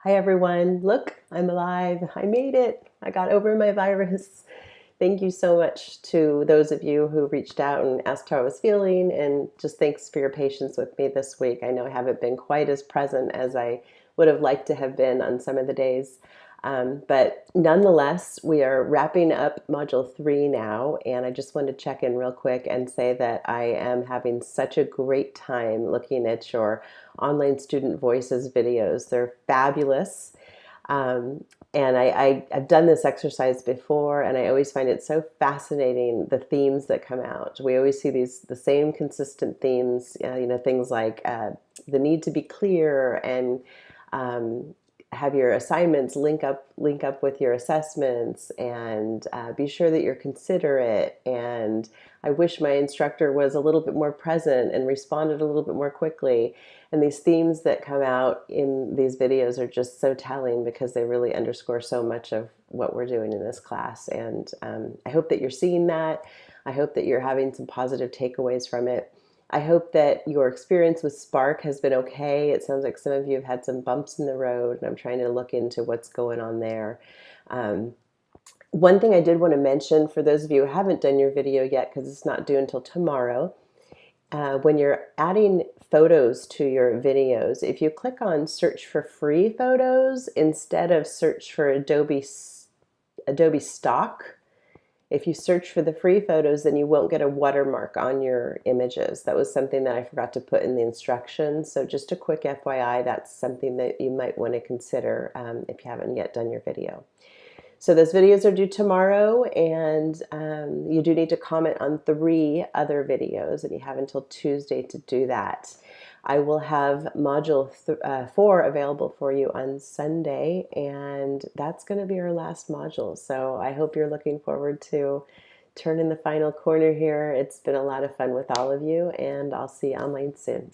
Hi everyone. Look, I'm alive. I made it. I got over my virus. Thank you so much to those of you who reached out and asked how I was feeling and just thanks for your patience with me this week. I know I haven't been quite as present as I would have liked to have been on some of the days. Um, but nonetheless, we are wrapping up module three now, and I just wanted to check in real quick and say that I am having such a great time looking at your online student voices videos. They're fabulous. Um, and I, I, have done this exercise before, and I always find it so fascinating the themes that come out. We always see these the same consistent themes, uh, you know, things like uh, the need to be clear and um, have your assignments link up link up with your assessments and uh, be sure that you're considerate. And I wish my instructor was a little bit more present and responded a little bit more quickly. And these themes that come out in these videos are just so telling because they really underscore so much of what we're doing in this class. And um, I hope that you're seeing that. I hope that you're having some positive takeaways from it I hope that your experience with Spark has been okay. It sounds like some of you have had some bumps in the road, and I'm trying to look into what's going on there. Um, one thing I did want to mention for those of you who haven't done your video yet, because it's not due until tomorrow, uh, when you're adding photos to your videos, if you click on search for free photos instead of search for Adobe, Adobe stock, if you search for the free photos, then you won't get a watermark on your images. That was something that I forgot to put in the instructions. So just a quick FYI, that's something that you might want to consider um, if you haven't yet done your video. So those videos are due tomorrow and um, you do need to comment on three other videos and you have until Tuesday to do that. I will have module uh, four available for you on Sunday, and that's going to be our last module. So I hope you're looking forward to turning the final corner here. It's been a lot of fun with all of you, and I'll see you online soon.